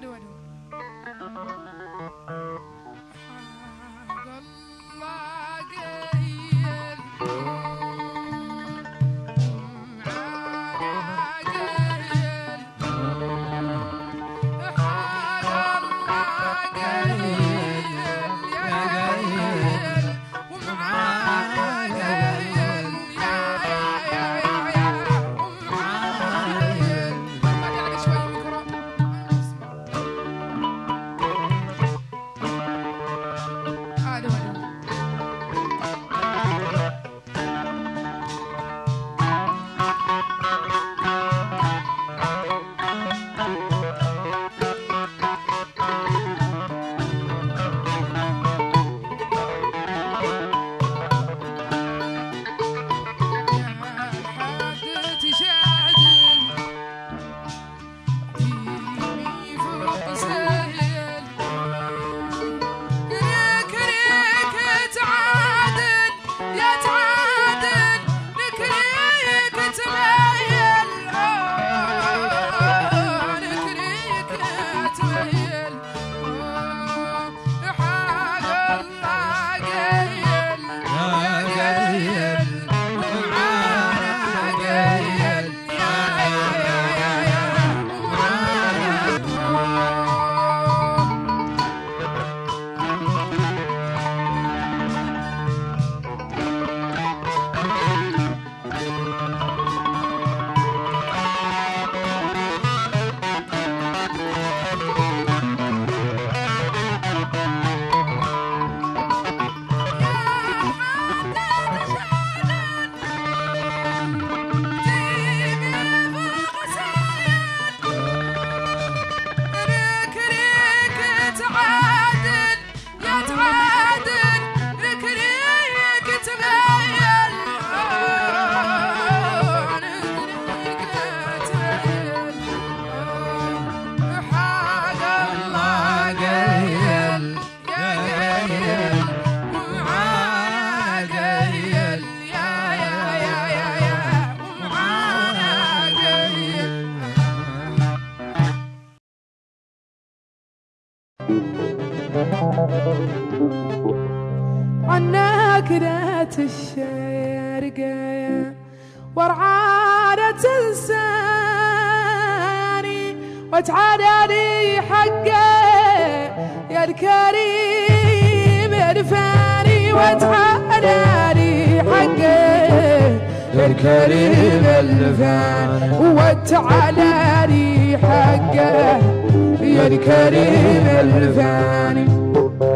bárbaro. عناك ذات الشرقة ورعانة تنساني وتعالى لي حقه يا الكريم ارفاني وتعالى لي وتعادني يا الكريم الفان وتعالى لي حقه يا الكريم الفاني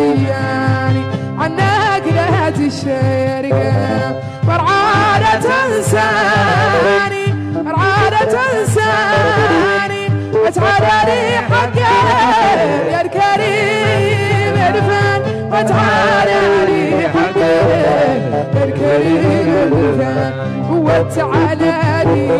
نسياني عنك لا تشارك. فرعانة تنساني فرعانة تنساني. أتعالى حقك يا الكريم الفن لي حقك يا الكريم الفن لي.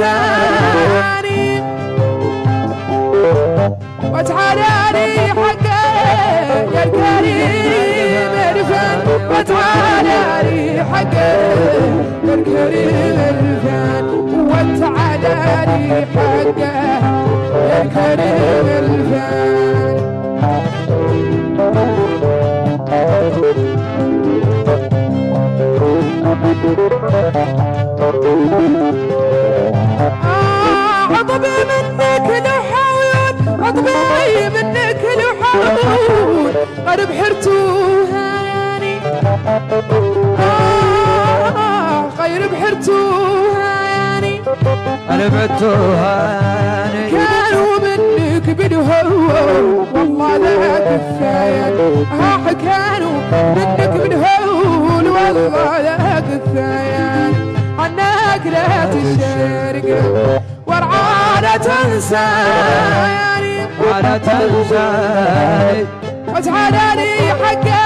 وتحالي وتحالي حقك يا الكريم الفن وتعالي حقك يا الكريم الفن وتعالي حقك يا الكريم الفن عطبي منك لحون عطبي منك لحون قد بحرتوها يعني آه غير بحرتوها يعني أنا بتوهاني كانوا منك بالهو والله لا كفاية ها كانوا منك بالهول والله لا لا تشارك ورعانة تنسى يعني. ولا تنساني لي حقه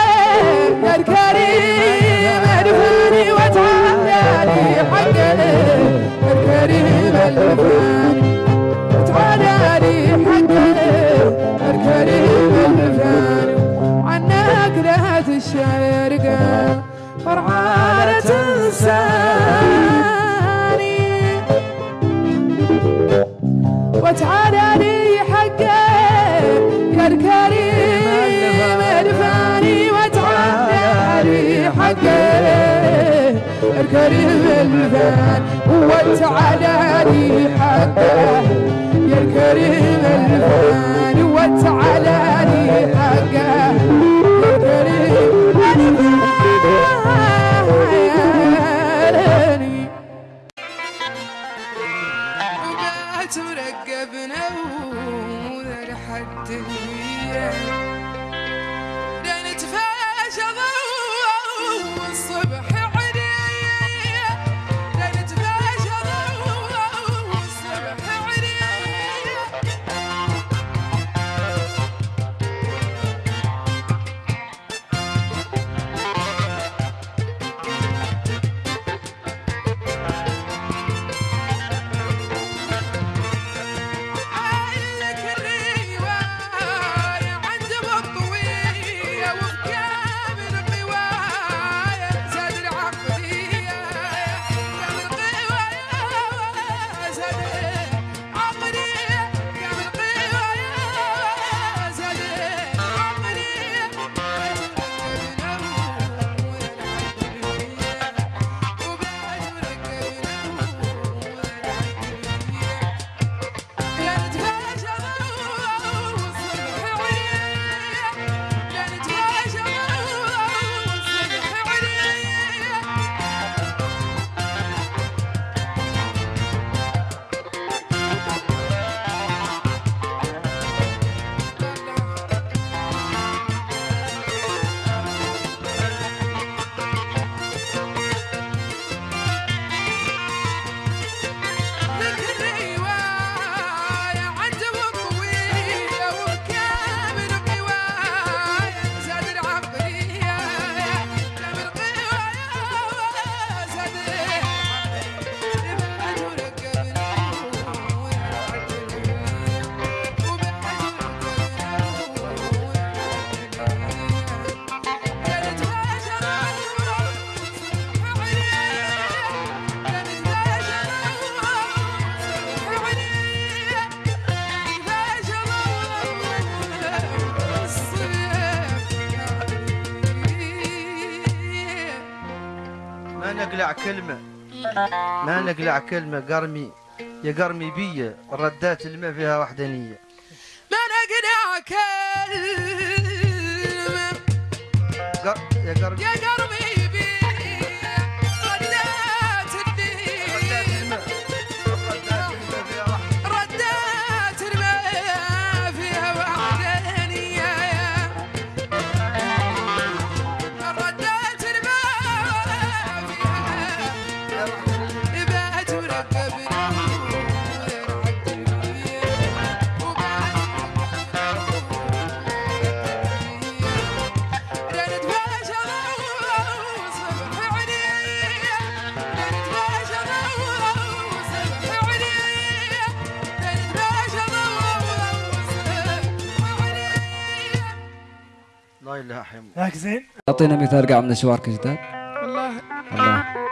يا الكريم ادفني وتعالى لي حقه يا الكريم الفاني وتعالى لي الفاني وتعالى لي حقه يا الكريم الفاني وتعالى لي ما نقلع كلمة. ما نقلع كلمة قرمي. يا قرمي بيا ردات الماء فيها وحدانية ما نقنع كلمة. يا قرمي. يا قلبي الله ياك زين. أعطينا مثال قاع من اشوارك جداد. والله. الله.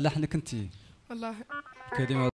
لحنك انت. والله. كلمة